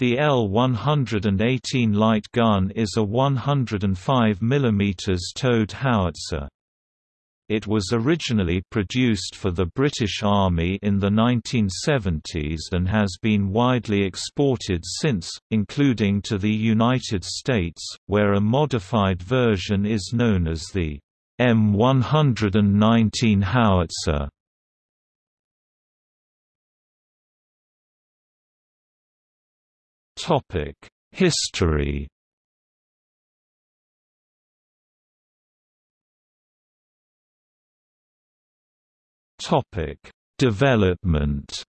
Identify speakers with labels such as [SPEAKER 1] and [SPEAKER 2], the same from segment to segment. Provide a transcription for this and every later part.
[SPEAKER 1] The L-118 light gun is a 105 mm towed howitzer. It was originally produced for the British Army in the 1970s and has been widely exported since, including to the United States, where a modified version is known as the M119 howitzer. History. Topic: Development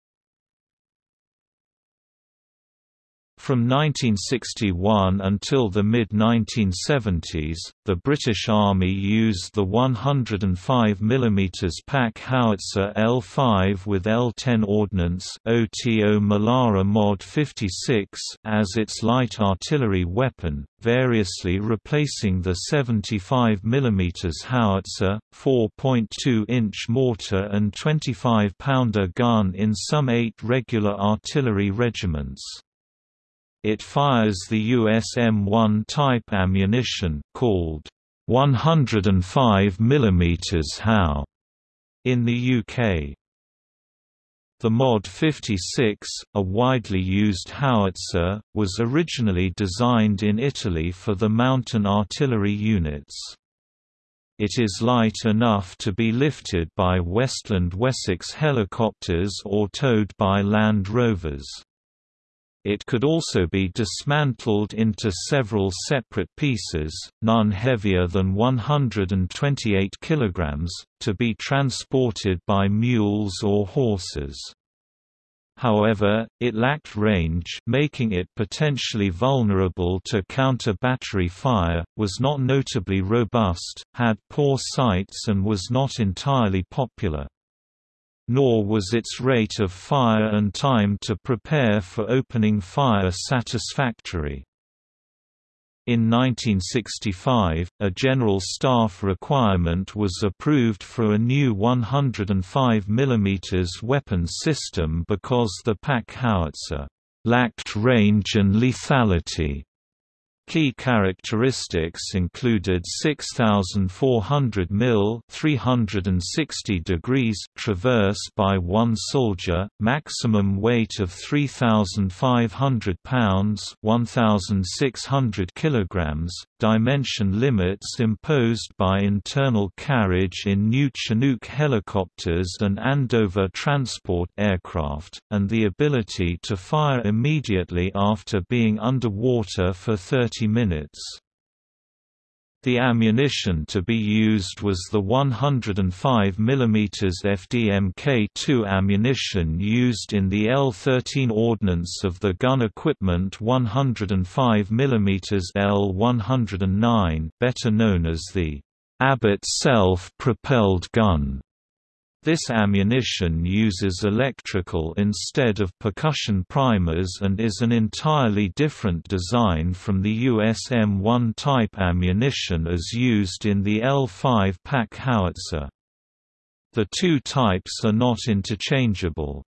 [SPEAKER 1] From 1961 until the mid-1970s, the British Army used the 105 mm Pack howitzer L5 with L10 ordnance OTO Melara Mod 56 as its light artillery weapon, variously replacing the 75 mm howitzer, 4.2-inch mortar and 25-pounder gun in some eight regular artillery regiments. It fires the US M1 type ammunition called 105 mm HOW in the UK. The Mod 56, a widely used howitzer, was originally designed in Italy for the mountain artillery units. It is light enough to be lifted by Westland Wessex helicopters or towed by Land Rovers. It could also be dismantled into several separate pieces, none heavier than 128 kg, to be transported by mules or horses. However, it lacked range making it potentially vulnerable to counter-battery fire, was not notably robust, had poor sights and was not entirely popular nor was its rate of fire and time to prepare for opening fire satisfactory. In 1965, a General Staff requirement was approved for a new 105 mm weapon system because the Pack howitzer lacked range and lethality. Key characteristics included 6,400 mil 360 degrees traverse by one soldier, maximum weight of 3,500 pounds 1,600 kilograms, dimension limits imposed by internal carriage in new Chinook helicopters and Andover transport aircraft, and the ability to fire immediately after being underwater for 30 minutes. The ammunition to be used was the 105 mm FDMK-2 ammunition used in the L-13 Ordnance of the Gun Equipment 105 mm L-109 better known as the Abbott self-propelled gun. This ammunition uses electrical instead of percussion primers and is an entirely different design from the US M1 type ammunition as used in the L5 pack howitzer. The two types are not interchangeable.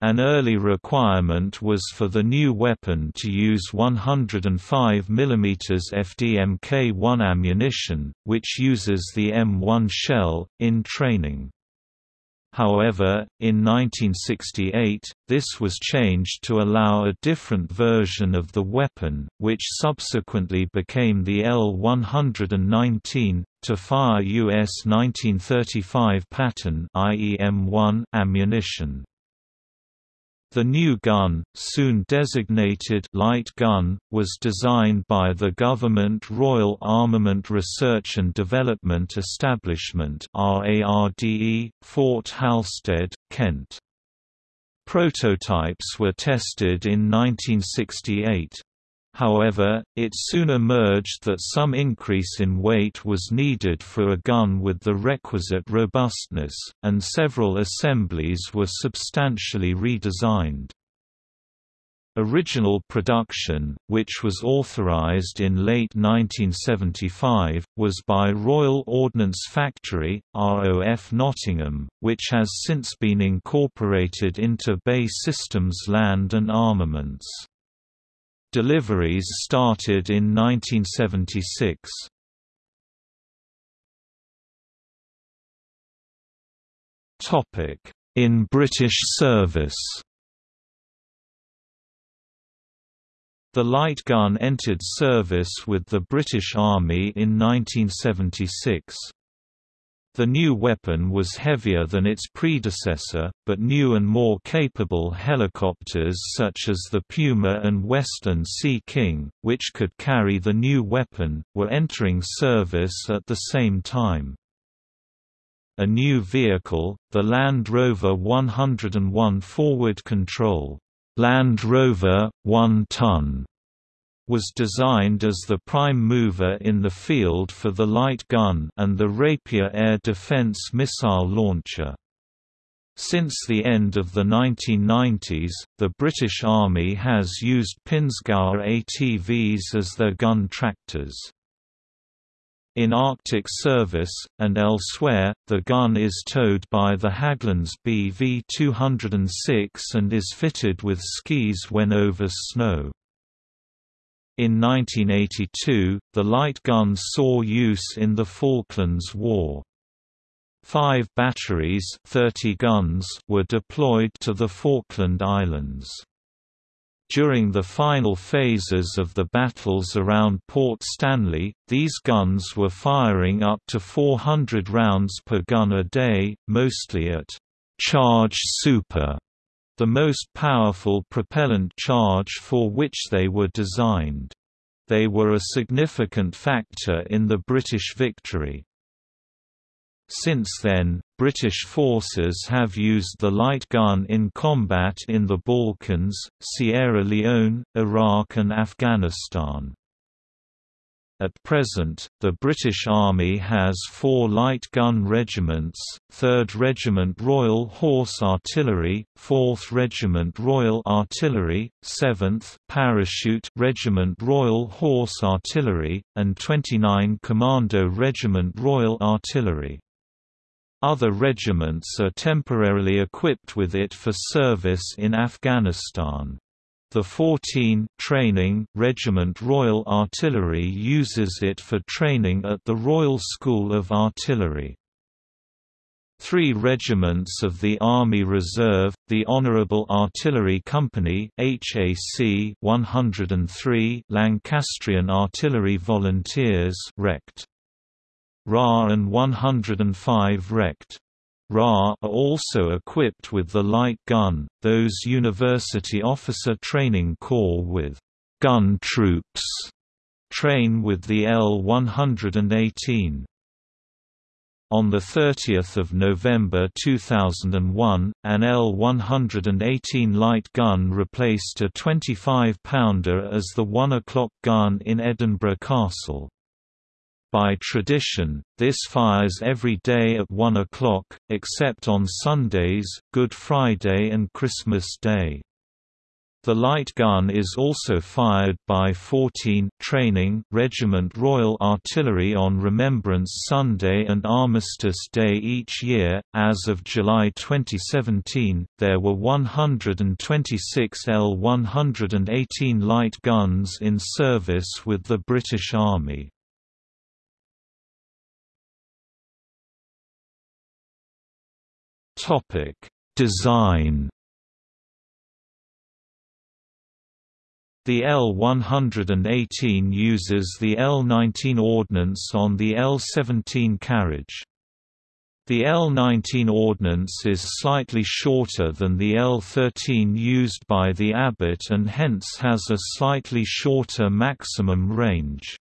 [SPEAKER 1] An early requirement was for the new weapon to use 105 mm FDMK-1 ammunition, which uses the M1 shell, in training. However, in 1968, this was changed to allow a different version of the weapon, which subsequently became the L-119, to fire US 1935 pattern ammunition. The new gun, soon designated light gun, was designed by the Government Royal Armament Research and Development Establishment RARDE, Fort Halstead, Kent. Prototypes were tested in 1968. However, it soon emerged that some increase in weight was needed for a gun with the requisite robustness, and several assemblies were substantially redesigned. Original production, which was authorized in late 1975, was by Royal Ordnance Factory, ROF Nottingham, which has since been incorporated into BAE Systems Land and Armaments. Deliveries started in 1976. In British service The light gun entered service with the British Army in 1976. The new weapon was heavier than its predecessor, but new and more capable helicopters such as the Puma and Westland Sea King, which could carry the new weapon, were entering service at the same time. A new vehicle, the Land Rover 101 forward control Land Rover, 1 ton, was designed as the prime mover in the field for the light gun and the Rapier air defense missile launcher. Since the end of the 1990s, the British Army has used Pinzgauer ATVs as their gun tractors. In Arctic service, and elsewhere, the gun is towed by the Hägglunds BV-206 and is fitted with skis when over snow. In 1982, the light guns saw use in the Falklands War. Five batteries 30 guns were deployed to the Falkland Islands. During the final phases of the battles around Port Stanley, these guns were firing up to 400 rounds per gun a day, mostly at charge super, the most powerful propellant charge for which they were designed. They were a significant factor in the British victory. Since then, British forces have used the light gun in combat in the Balkans, Sierra Leone, Iraq and Afghanistan. At present, the British Army has four light gun regiments, 3rd Regiment Royal Horse Artillery, 4th Regiment Royal Artillery, 7th Parachute Regiment Royal Horse Artillery, and 29 Commando Regiment Royal Artillery. Other regiments are temporarily equipped with it for service in Afghanistan. The 14 Training Regiment Royal Artillery uses it for training at the Royal School of Artillery. Three regiments of the Army Reserve, the Honourable Artillery Company HAC 103 Lancastrian Artillery Volunteers Rect. RA and 105 Rect. RA are also equipped with the light gun, those University Officer Training Corps with gun troops train with the L-118. On 30 November 2001, an L-118 light gun replaced a 25-pounder as the 1 o'clock gun in Edinburgh Castle. By tradition, this fires every day at 1 o'clock, except on Sundays, Good Friday and Christmas Day. The light gun is also fired by 14 Training Regiment Royal Artillery on Remembrance Sunday and Armistice Day each year. As of July 2017, there were 126 L-118 light guns in service with the British Army. Topic: Design. The L-118 uses the L-19 ordnance on the L-17 carriage. The L-19 ordnance is slightly shorter than the L-13 used by the Abbott and hence has a slightly shorter maximum range.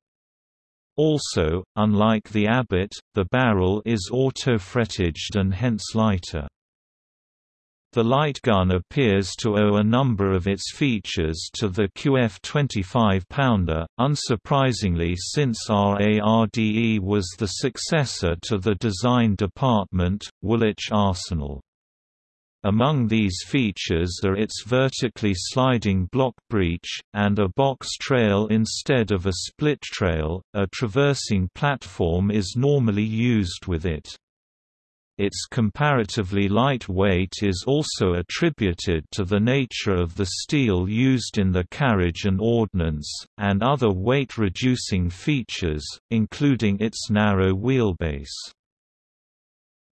[SPEAKER 1] Also, unlike the Abbott, the barrel is auto-frettaged and hence lighter. The light gun appears to owe a number of its features to the QF 25 pounder, unsurprisingly since RARDE was the successor to the design department, Woolwich Arsenal. Among these features are its vertically sliding block breech, and a box trail instead of a split trail. A traversing platform is normally used with it. Its comparatively light weight is also attributed to the nature of the steel used in the carriage and ordnance, and other weight-reducing features, including its narrow wheelbase.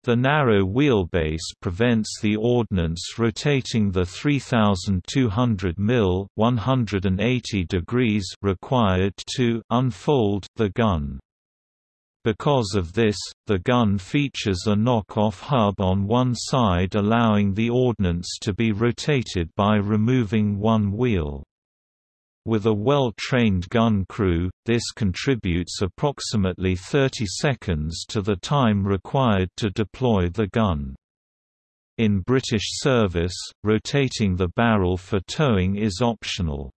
[SPEAKER 1] The narrow wheelbase prevents the ordnance rotating the 3200 mil 180 degrees required to unfold the gun. Because of this, the gun features a knock-off hub on one side allowing the ordnance to be rotated by removing one wheel. With a well-trained gun crew, this contributes approximately 30 seconds to the time required to deploy the gun. In British service, rotating the barrel for towing is optional.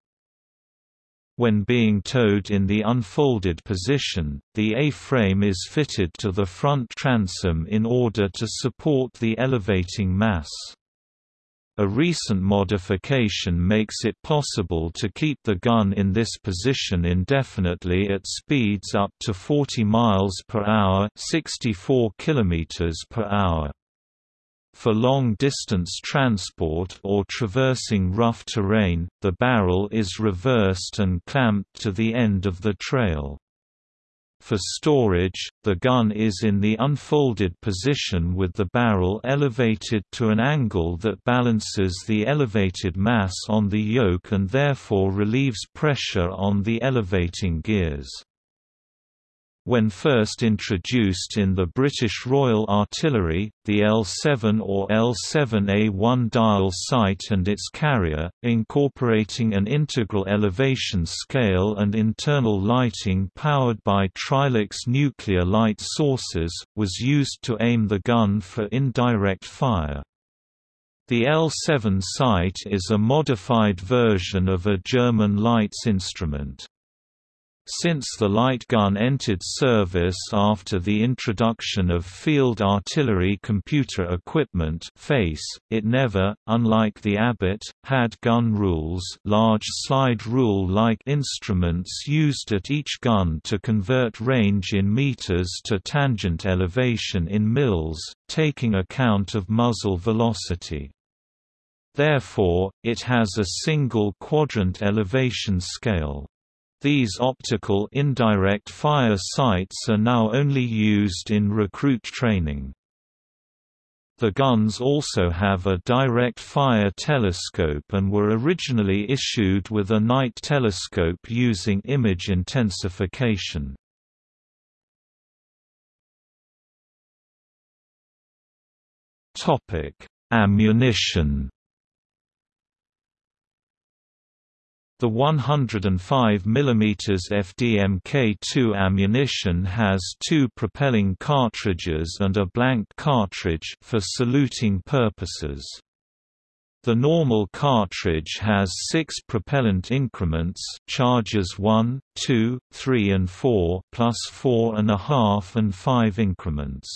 [SPEAKER 1] When being towed in the unfolded position, the A-frame is fitted to the front transom in order to support the elevating mass. A recent modification makes it possible to keep the gun in this position indefinitely at speeds up to 40 miles per hour, 64 kilometers per hour. For long-distance transport or traversing rough terrain, the barrel is reversed and clamped to the end of the trail. For storage, the gun is in the unfolded position with the barrel elevated to an angle that balances the elevated mass on the yoke and therefore relieves pressure on the elevating gears. When first introduced in the British Royal Artillery, the L7 or L7A1 dial sight and its carrier, incorporating an integral elevation scale and internal lighting powered by Trilux nuclear light sources, was used to aim the gun for indirect fire. The L7 sight is a modified version of a German Leitz instrument. Since the light gun entered service after the introduction of Field Artillery Computer Equipment FACE, it never, unlike the Abbott, had gun rules large slide rule-like instruments used at each gun to convert range in meters to tangent elevation in mils, taking account of muzzle velocity. Therefore, it has a single quadrant elevation scale. These optical indirect fire sights are now only used in recruit training. The guns also have a direct fire telescope and were originally issued with a night telescope using image intensification. Ammunition The 105 mm FDMK2 ammunition has two propelling cartridges and a blank cartridge for saluting purposes. The normal cartridge has six propellant increments charges 1, 2, 3 and 4 plus 4.5 and 5 increments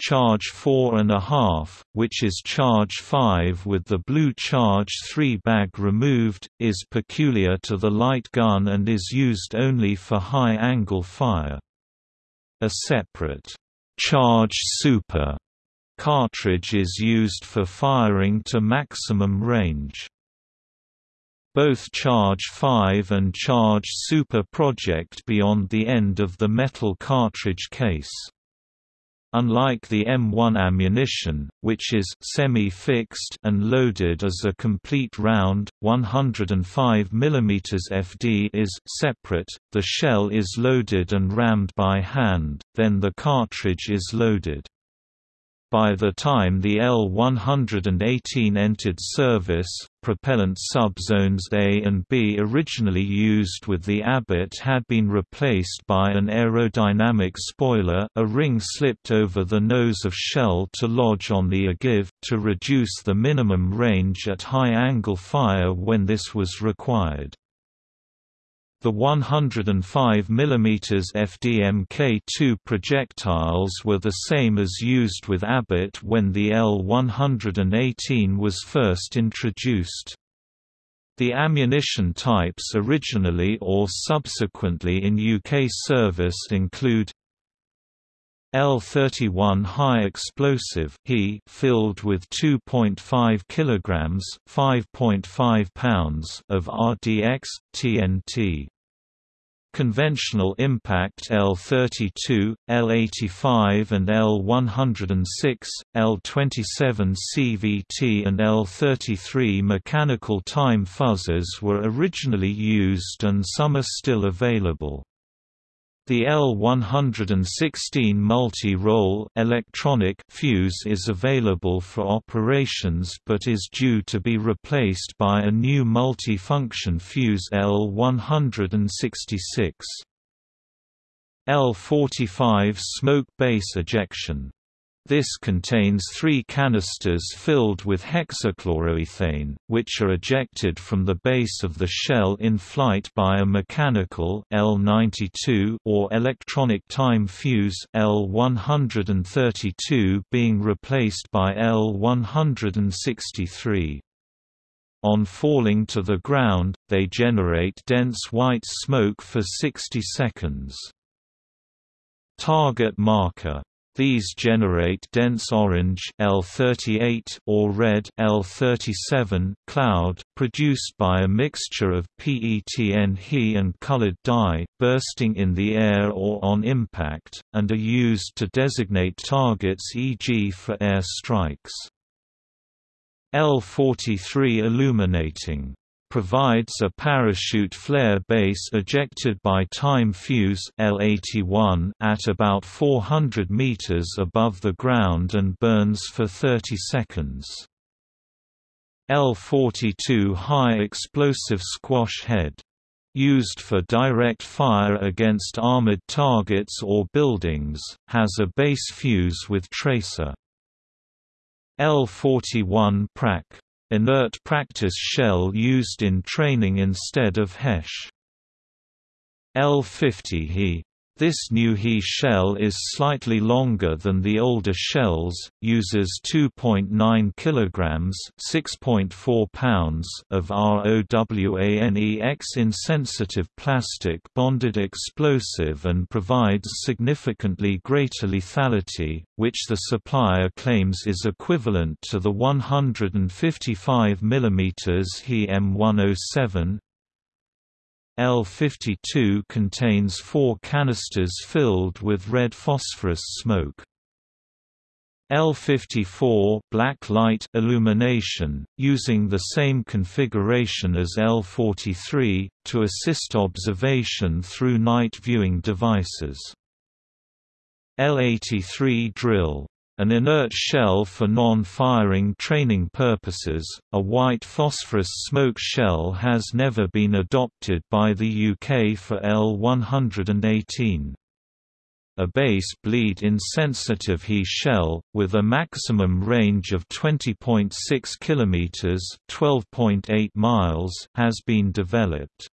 [SPEAKER 1] charge 4.5, which is charge 5 with the blue charge 3 bag removed, is peculiar to the light gun and is used only for high-angle fire. A separate charge super cartridge is used for firing to maximum range. Both Charge 5 and Charge Super project beyond the end of the metal cartridge case. Unlike the M1 ammunition, which is semi-fixed and loaded as a complete round, 105 mm FD is separate, the shell is loaded and rammed by hand, then the cartridge is loaded. By the time the L-118 entered service, propellant subzones A and B originally used with the Abbott had been replaced by an aerodynamic spoiler a ring slipped over the nose of shell to lodge on the ogive, to reduce the minimum range at high-angle fire when this was required. The 105 mm FDMK-2 projectiles were the same as used with Abbott when the L-118 was first introduced. The ammunition types originally or subsequently in UK service include L-31 high explosive He filled with 2.5 kilograms (5.5 pounds) of RDX TNT. Conventional impact L-32, L-85 and L-106, L-27 CVT and L-33 mechanical time fuzzers were originally used and some are still available. The L116 multi-role electronic fuse is available for operations but is due to be replaced by a new multi-function fuse L166. L45 smoke base ejection this contains three canisters filled with hexachloroethane, which are ejected from the base of the shell in flight by a mechanical L92 or electronic time fuse L132 being replaced by L163. On falling to the ground, they generate dense white smoke for 60 seconds. Target marker these generate dense orange L38 or red L37 cloud, produced by a mixture of PETN He and colored dye, bursting in the air or on impact, and are used to designate targets e.g. for air strikes. L43 illuminating provides a parachute flare base ejected by time fuse L81 at about 400 meters above the ground and burns for 30 seconds. L42 high explosive squash head used for direct fire against armored targets or buildings, has a base fuse with tracer. L41 PRAC inert practice shell used in training instead of HESH. L50 He this new He shell is slightly longer than the older shells, uses 2.9 kg (6.4 pounds) of ROWANEX-insensitive plastic bonded explosive and provides significantly greater lethality, which the supplier claims is equivalent to the 155 mm He M107, L-52 contains four canisters filled with red phosphorus smoke. L-54 black light illumination, using the same configuration as L-43, to assist observation through night viewing devices. L-83 drill an inert shell for non-firing training purposes, a white phosphorus smoke shell has never been adopted by the UK for L-118. A base bleed insensitive He shell, with a maximum range of 20.6 km (12.8 miles), has been developed.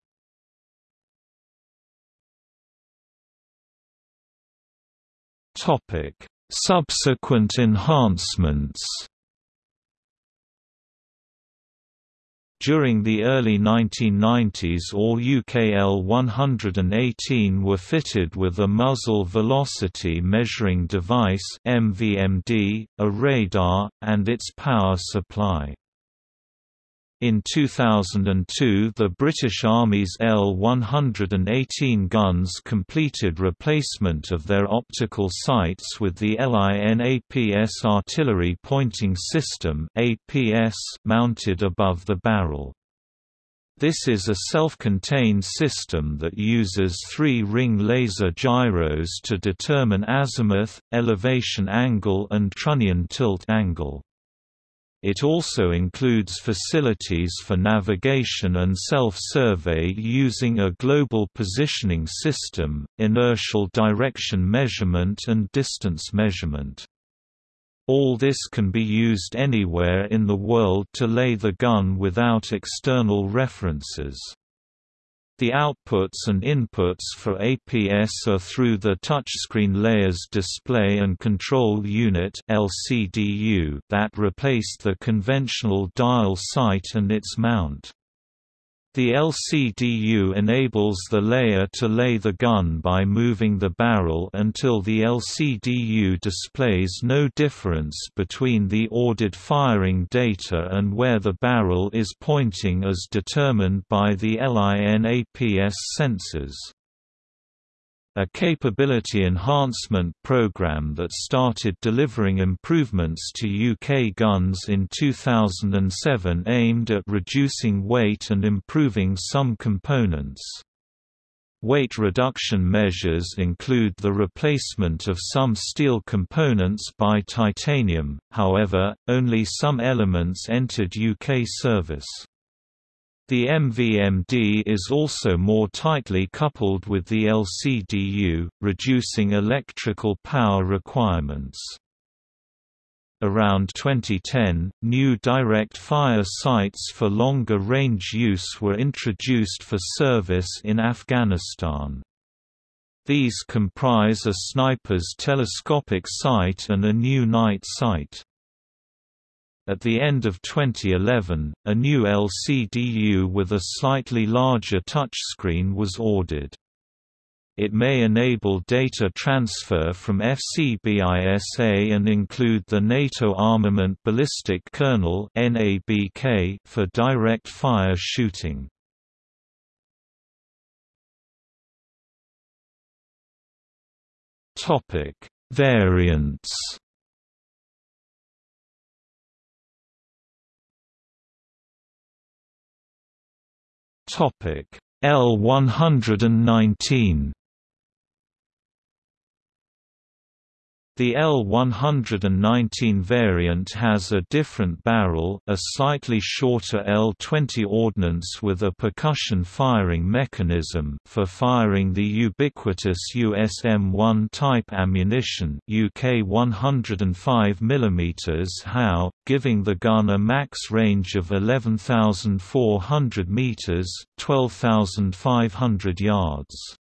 [SPEAKER 1] Topic Subsequent enhancements During the early 1990s all UK L118 were fitted with a muzzle velocity measuring device MVMD, a radar, and its power supply. In 2002 the British Army's L-118 guns completed replacement of their optical sights with the LIN-APS artillery pointing system mounted above the barrel. This is a self-contained system that uses three-ring laser gyros to determine azimuth, elevation angle and trunnion tilt angle. It also includes facilities for navigation and self-survey using a global positioning system, inertial direction measurement and distance measurement. All this can be used anywhere in the world to lay the gun without external references. The outputs and inputs for APS are through the touchscreen layers display and control unit that replaced the conventional dial sight and its mount. The LCDU enables the layer to lay the gun by moving the barrel until the LCDU displays no difference between the ordered firing data and where the barrel is pointing as determined by the LINAPS sensors. A capability enhancement program that started delivering improvements to UK guns in 2007 aimed at reducing weight and improving some components. Weight reduction measures include the replacement of some steel components by titanium, however, only some elements entered UK service. The MVMD is also more tightly coupled with the LCDU, reducing electrical power requirements. Around 2010, new direct fire sights for longer range use were introduced for service in Afghanistan. These comprise a sniper's telescopic sight and a new night sight. At the end of 2011, a new LCDU with a slightly larger touchscreen was ordered. It may enable data transfer from FCBISA and include the NATO Armament Ballistic Kernel for direct fire shooting. Variants Topic L119 The L119 variant has a different barrel, a slightly shorter L20 ordnance with a percussion firing mechanism for firing the ubiquitous USM-1 type ammunition UK 105 mm HOW, giving the gun a max range of 11,400 meters, 12,500 yards.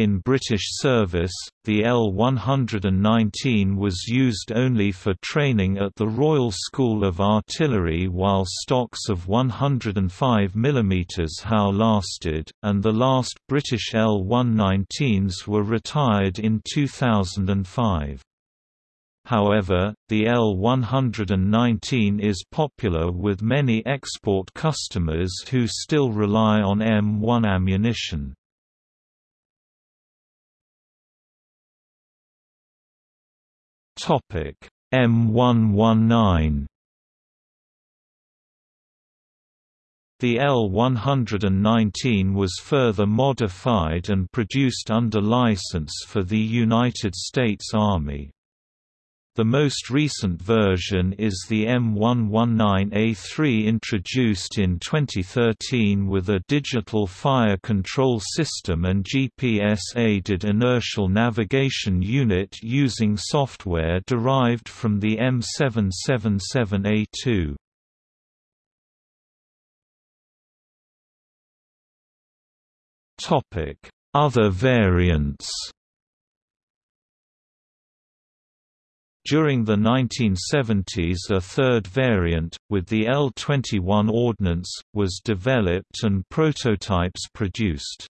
[SPEAKER 1] In British service, the L-119 was used only for training at the Royal School of Artillery while stocks of 105 mm HOW lasted, and the last British L-119s were retired in 2005. However, the L119 is popular with many export customers who still rely on M1 ammunition. Topic M119 The L-119 was further modified and produced under license for the United States Army. The most recent version is the M119A3 introduced in 2013 with a digital fire control system and GPS-aided inertial navigation unit using software derived from the M777A2. Other variants During the 1970s a third variant, with the L-21 ordnance, was developed and prototypes produced.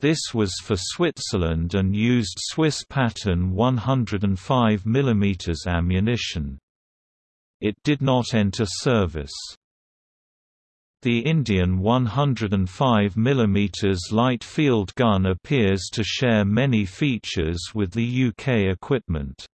[SPEAKER 1] This was for Switzerland and used Swiss pattern 105 mm ammunition. It did not enter service. The Indian 105 mm light field gun appears to share many features with the UK equipment.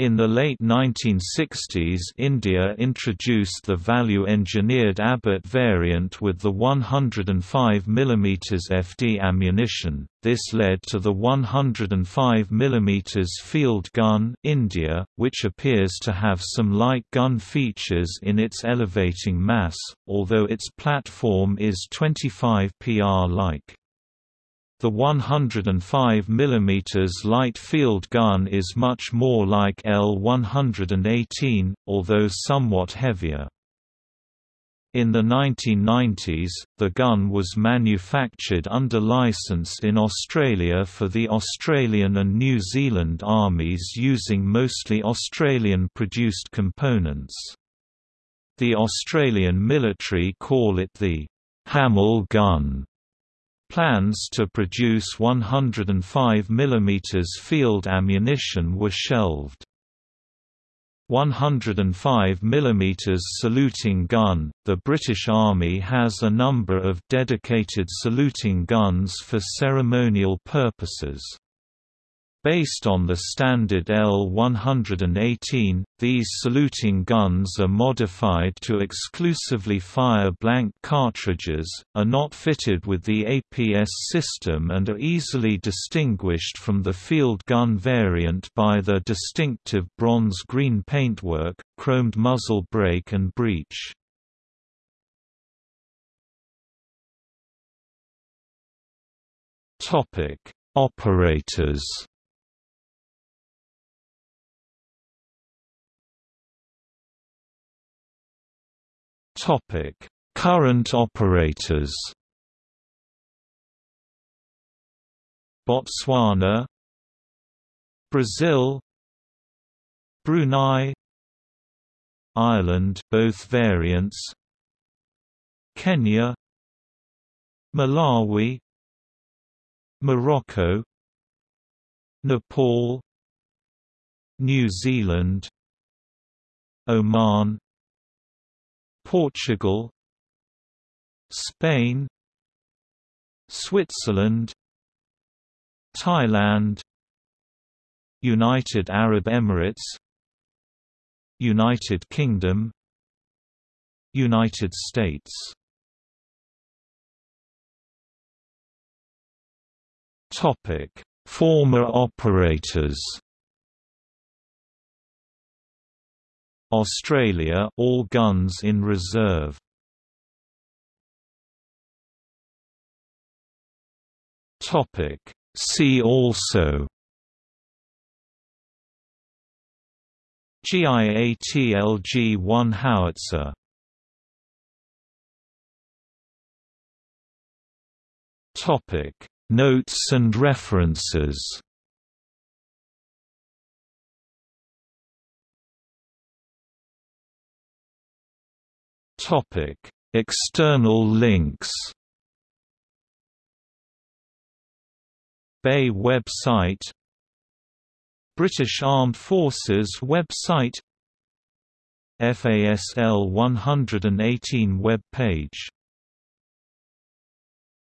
[SPEAKER 1] In the late 1960s India introduced the value-engineered Abbott variant with the 105 mm FD ammunition, this led to the 105 mm field gun India, which appears to have some light gun features in its elevating mass, although its platform is 25 pr-like. The 105 mm light field gun is much more like L118, although somewhat heavier. In the 1990s, the gun was manufactured under license in Australia for the Australian and New Zealand armies using mostly Australian-produced components. The Australian military call it the Hamel gun Plans to produce 105 mm field ammunition were shelved. 105 mm saluting gun – The British Army has a number of dedicated saluting guns for ceremonial purposes. Based on the standard L-118, these saluting guns are modified to exclusively fire blank cartridges, are not fitted with the APS system and are easily distinguished from the field gun variant by their distinctive bronze-green paintwork, chromed muzzle brake and breech. Operators Topic: Current operators. Botswana, Brazil, Brunei, Ireland, both variants, Kenya, Malawi, Morocco, Nepal, New Zealand, Oman, Portugal Spain Switzerland Thailand United Arab Emirates United Kingdom United States. Topic. Former operators Australia all guns in reserve. Topic. See also. GIATLG-1 howitzer. Topic. Notes and references Topic: External links. BAE website British Armed Forces website FASL 118 web page